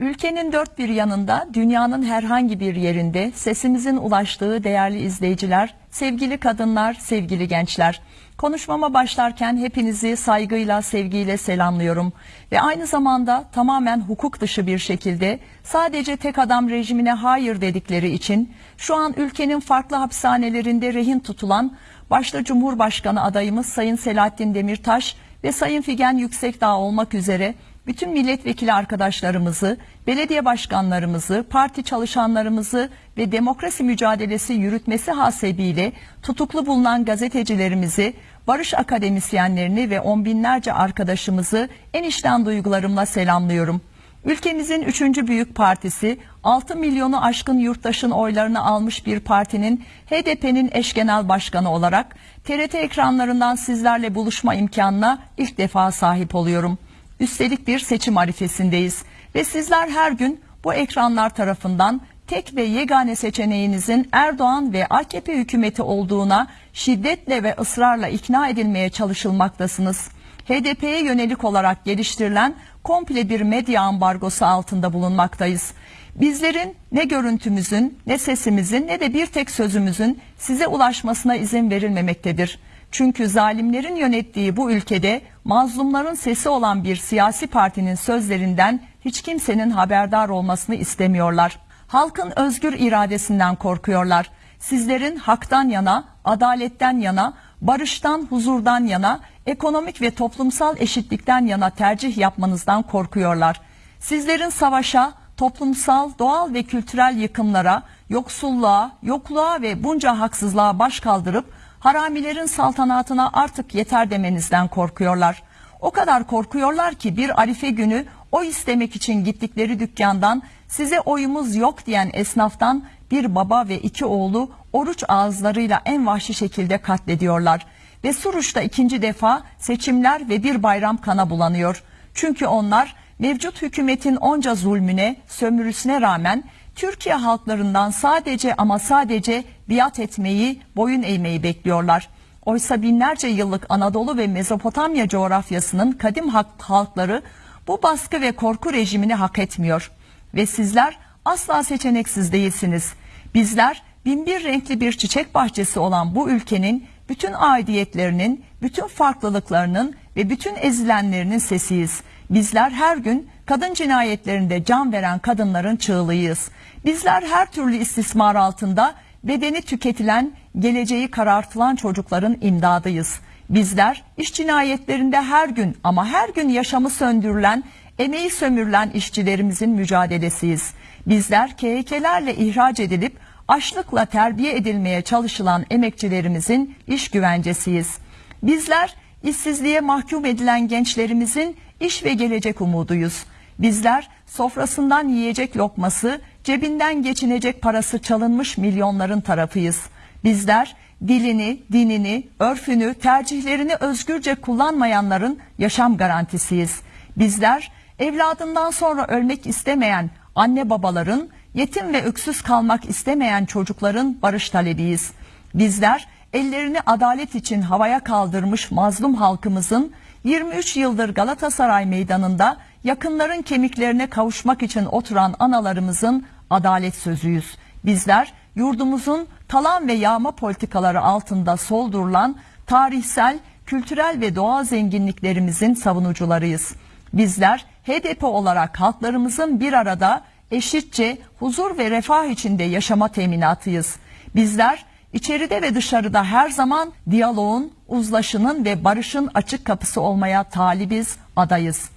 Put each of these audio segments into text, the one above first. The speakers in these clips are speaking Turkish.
Ülkenin dört bir yanında, dünyanın herhangi bir yerinde sesimizin ulaştığı değerli izleyiciler, sevgili kadınlar, sevgili gençler. Konuşmama başlarken hepinizi saygıyla, sevgiyle selamlıyorum. Ve aynı zamanda tamamen hukuk dışı bir şekilde sadece tek adam rejimine hayır dedikleri için şu an ülkenin farklı hapishanelerinde rehin tutulan başta Cumhurbaşkanı adayımız Sayın Selahattin Demirtaş ve Sayın Figen Yüksekdağ olmak üzere bütün milletvekili arkadaşlarımızı, belediye başkanlarımızı, parti çalışanlarımızı ve demokrasi mücadelesi yürütmesi hasebiyle tutuklu bulunan gazetecilerimizi, barış akademisyenlerini ve on binlerce arkadaşımızı en içten duygularımla selamlıyorum. Ülkemizin üçüncü büyük partisi 6 milyonu aşkın yurttaşın oylarını almış bir partinin HDP'nin eş genel başkanı olarak TRT ekranlarından sizlerle buluşma imkanına ilk defa sahip oluyorum. Üstelik bir seçim arifesindeyiz ve sizler her gün bu ekranlar tarafından tek ve yegane seçeneğinizin Erdoğan ve AKP hükümeti olduğuna şiddetle ve ısrarla ikna edilmeye çalışılmaktasınız. HDP'ye yönelik olarak geliştirilen komple bir medya ambargosu altında bulunmaktayız. Bizlerin ne görüntümüzün, ne sesimizin, ne de bir tek sözümüzün size ulaşmasına izin verilmemektedir. Çünkü zalimlerin yönettiği bu ülkede mazlumların sesi olan bir siyasi partinin sözlerinden hiç kimsenin haberdar olmasını istemiyorlar. Halkın özgür iradesinden korkuyorlar. Sizlerin haktan yana, adaletten yana, barıştan, huzurdan yana, ekonomik ve toplumsal eşitlikten yana tercih yapmanızdan korkuyorlar. Sizlerin savaşa, toplumsal, doğal ve kültürel yıkımlara, yoksulluğa, yokluğa ve bunca haksızlığa baş kaldırıp haramilerin saltanatına artık yeter demenizden korkuyorlar. O kadar korkuyorlar ki bir arife günü o istemek için gittikleri dükkandan size oyumuz yok diyen esnaftan bir baba ve iki oğlu oruç ağızlarıyla en vahşi şekilde katlediyorlar. Ve Suruç'ta ikinci defa seçimler ve bir bayram kana bulanıyor. Çünkü onlar mevcut hükümetin onca zulmüne, sömürüsüne rağmen Türkiye halklarından sadece ama sadece biat etmeyi, boyun eğmeyi bekliyorlar. Oysa binlerce yıllık Anadolu ve Mezopotamya coğrafyasının kadim halkları bu baskı ve korku rejimini hak etmiyor. Ve sizler asla seçeneksiz değilsiniz. Bizler binbir renkli bir çiçek bahçesi olan bu ülkenin bütün aidiyetlerinin, bütün farklılıklarının ve bütün ezilenlerinin sesiyiz. Bizler her gün kadın cinayetlerinde can veren kadınların çığlığıyız. Bizler her türlü istismar altında bedeni tüketilen, geleceği karartılan çocukların imdadıyız. Bizler iş cinayetlerinde her gün ama her gün yaşamı söndürülen, emeği sömürülen işçilerimizin mücadelesiyiz. Bizler KHK'lerle ihraç edilip açlıkla terbiye edilmeye çalışılan emekçilerimizin iş güvencesiyiz. Bizler işsizliğe mahkum edilen gençlerimizin iş ve gelecek umuduyuz. Bizler sofrasından yiyecek lokması, cebinden geçinecek parası çalınmış milyonların tarafıyız. Bizler dilini, dinini, örfünü, tercihlerini özgürce kullanmayanların yaşam garantisiyiz. Bizler evladından sonra ölmek istemeyen anne babaların, yetim ve öksüz kalmak istemeyen çocukların barış talebiyiz. Bizler ellerini adalet için havaya kaldırmış mazlum halkımızın 23 yıldır Galatasaray Meydanı'nda yakınların kemiklerine kavuşmak için oturan analarımızın adalet sözüyüz. Bizler yurdumuzun talan ve yağma politikaları altında soldurulan tarihsel, kültürel ve doğal zenginliklerimizin savunucularıyız. Bizler HDP olarak halklarımızın bir arada eşitçe huzur ve refah içinde yaşama teminatıyız. Bizler içeride ve dışarıda her zaman diyaloğun, uzlaşının ve barışın açık kapısı olmaya talibiz, adayız.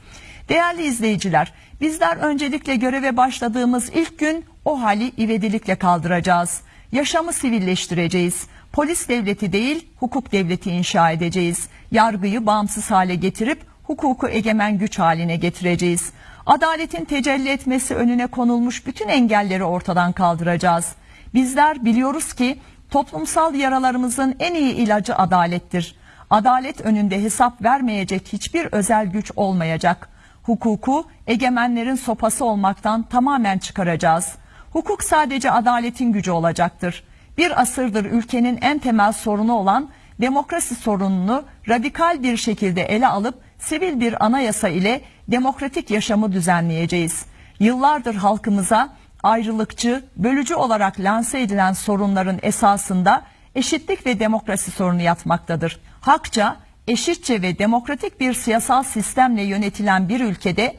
Değerli izleyiciler, bizler öncelikle göreve başladığımız ilk gün o hali ivedilikle kaldıracağız. Yaşamı sivilleştireceğiz. Polis devleti değil, hukuk devleti inşa edeceğiz. Yargıyı bağımsız hale getirip hukuku egemen güç haline getireceğiz. Adaletin tecelli etmesi önüne konulmuş bütün engelleri ortadan kaldıracağız. Bizler biliyoruz ki toplumsal yaralarımızın en iyi ilacı adalettir. Adalet önünde hesap vermeyecek hiçbir özel güç olmayacak. Hukuku egemenlerin sopası olmaktan tamamen çıkaracağız. Hukuk sadece adaletin gücü olacaktır. Bir asırdır ülkenin en temel sorunu olan demokrasi sorununu radikal bir şekilde ele alıp sivil bir anayasa ile demokratik yaşamı düzenleyeceğiz. Yıllardır halkımıza ayrılıkçı, bölücü olarak lanse edilen sorunların esasında eşitlik ve demokrasi sorunu yatmaktadır. Hakça, eşitçe ve demokratik bir siyasal sistemle yönetilen bir ülkede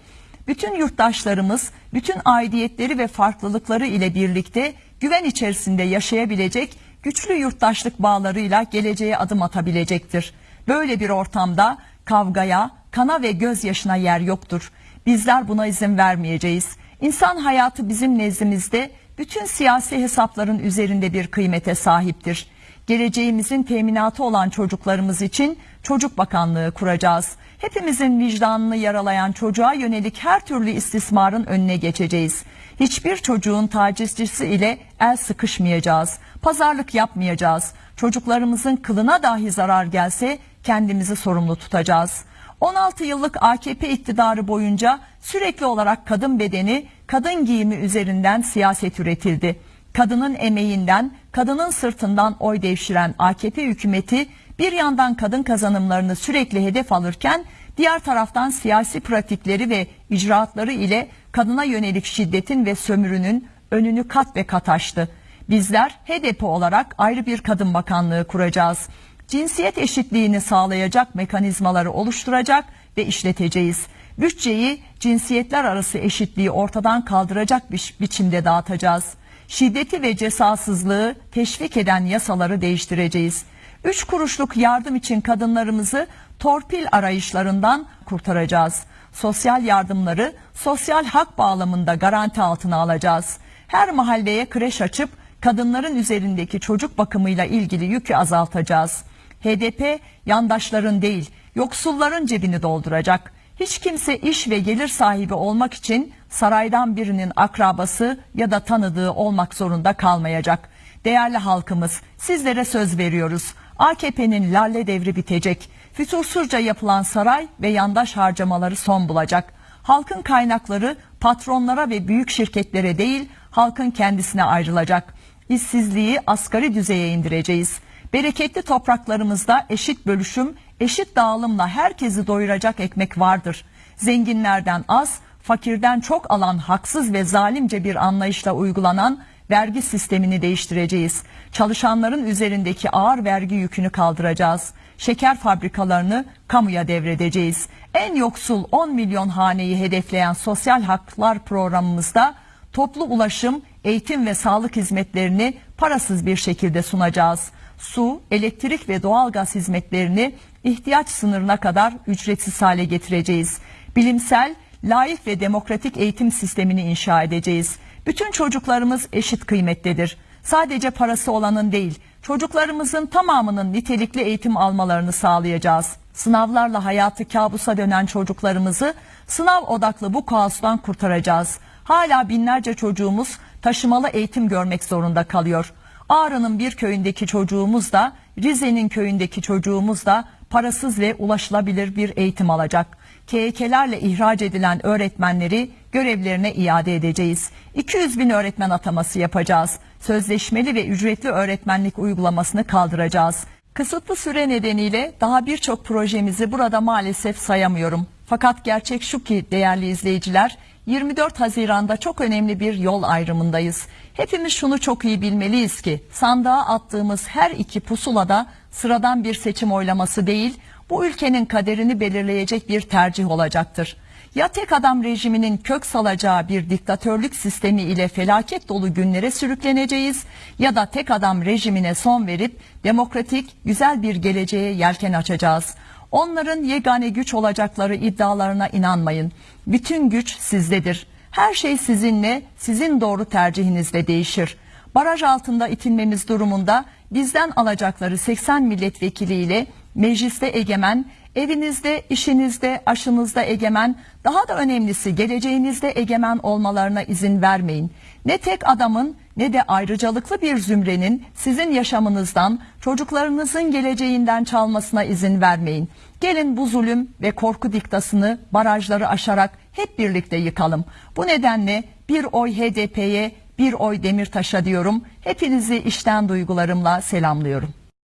bütün yurttaşlarımız bütün aidiyetleri ve farklılıkları ile birlikte güven içerisinde yaşayabilecek güçlü yurttaşlık bağlarıyla geleceğe adım atabilecektir. Böyle bir ortamda kavgaya, kana ve gözyaşına yer yoktur. Bizler buna izin vermeyeceğiz. İnsan hayatı bizim nezdimizde bütün siyasi hesapların üzerinde bir kıymete sahiptir. Geleceğimizin teminatı olan çocuklarımız için Çocuk Bakanlığı kuracağız. Hepimizin vicdanını yaralayan çocuğa yönelik her türlü istismarın önüne geçeceğiz. Hiçbir çocuğun tacizcisi ile el sıkışmayacağız. Pazarlık yapmayacağız. Çocuklarımızın kılına dahi zarar gelse kendimizi sorumlu tutacağız. 16 yıllık AKP iktidarı boyunca sürekli olarak kadın bedeni, kadın giyimi üzerinden siyaset üretildi. Kadının emeğinden, kadının sırtından oy devşiren AKP hükümeti bir yandan kadın kazanımlarını sürekli hedef alırken diğer taraftan siyasi pratikleri ve icraatları ile kadına yönelik şiddetin ve sömürünün önünü kat ve kat açtı. Bizler HDP olarak ayrı bir kadın bakanlığı kuracağız. Cinsiyet eşitliğini sağlayacak mekanizmaları oluşturacak ve işleteceğiz. Bütçeyi cinsiyetler arası eşitliği ortadan kaldıracak bir biçimde dağıtacağız. Şiddeti ve cesasızlığı teşvik eden yasaları değiştireceğiz. Üç kuruşluk yardım için kadınlarımızı torpil arayışlarından kurtaracağız. Sosyal yardımları sosyal hak bağlamında garanti altına alacağız. Her mahalleye kreş açıp kadınların üzerindeki çocuk bakımıyla ilgili yükü azaltacağız. HDP yandaşların değil yoksulların cebini dolduracak. Hiç kimse iş ve gelir sahibi olmak için saraydan birinin akrabası ya da tanıdığı olmak zorunda kalmayacak. Değerli halkımız sizlere söz veriyoruz. AKP'nin lalle devri bitecek. Fütursuzca yapılan saray ve yandaş harcamaları son bulacak. Halkın kaynakları patronlara ve büyük şirketlere değil halkın kendisine ayrılacak. İşsizliği asgari düzeye indireceğiz. Bereketli topraklarımızda eşit bölüşüm, eşit dağılımla herkesi doyuracak ekmek vardır. Zenginlerden az, fakirden çok alan haksız ve zalimce bir anlayışla uygulanan vergi sistemini değiştireceğiz. Çalışanların üzerindeki ağır vergi yükünü kaldıracağız. Şeker fabrikalarını kamuya devredeceğiz. En yoksul 10 milyon haneyi hedefleyen sosyal haklar programımızda toplu ulaşım, eğitim ve sağlık hizmetlerini parasız bir şekilde sunacağız. Su, elektrik ve doğalgaz hizmetlerini ihtiyaç sınırına kadar ücretsiz hale getireceğiz. Bilimsel, layık ve demokratik eğitim sistemini inşa edeceğiz. Bütün çocuklarımız eşit kıymetlidir. Sadece parası olanın değil, çocuklarımızın tamamının nitelikli eğitim almalarını sağlayacağız. Sınavlarla hayatı kabusa dönen çocuklarımızı sınav odaklı bu kaostan kurtaracağız. Hala binlerce çocuğumuz taşımalı eğitim görmek zorunda kalıyor. Ağrı'nın bir köyündeki çocuğumuz da Rize'nin köyündeki çocuğumuz da parasız ve ulaşılabilir bir eğitim alacak. KYK'lerle ihraç edilen öğretmenleri görevlerine iade edeceğiz. 200 bin öğretmen ataması yapacağız. Sözleşmeli ve ücretli öğretmenlik uygulamasını kaldıracağız. Kısıtlı süre nedeniyle daha birçok projemizi burada maalesef sayamıyorum. Fakat gerçek şu ki değerli izleyiciler 24 Haziran'da çok önemli bir yol ayrımındayız. Hepimiz şunu çok iyi bilmeliyiz ki sandığa attığımız her iki pusulada sıradan bir seçim oylaması değil, bu ülkenin kaderini belirleyecek bir tercih olacaktır. Ya tek adam rejiminin kök salacağı bir diktatörlük sistemi ile felaket dolu günlere sürükleneceğiz ya da tek adam rejimine son verip demokratik güzel bir geleceğe yelken açacağız. Onların yegane güç olacakları iddialarına inanmayın. Bütün güç sizdedir. Her şey sizinle, sizin doğru tercihinizle değişir. Baraj altında itilmemiz durumunda bizden alacakları 80 milletvekiliyle mecliste egemen, evinizde, işinizde, aşınızda egemen, daha da önemlisi geleceğinizde egemen olmalarına izin vermeyin. Ne tek adamın ne de ayrıcalıklı bir zümrenin sizin yaşamınızdan, çocuklarınızın geleceğinden çalmasına izin vermeyin. Gelin bu zulüm ve korku diktasını barajları aşarak hep birlikte yıkalım. Bu nedenle bir oy HDP'ye, bir oy Demirtaş'a diyorum. Hepinizi işten duygularımla selamlıyorum.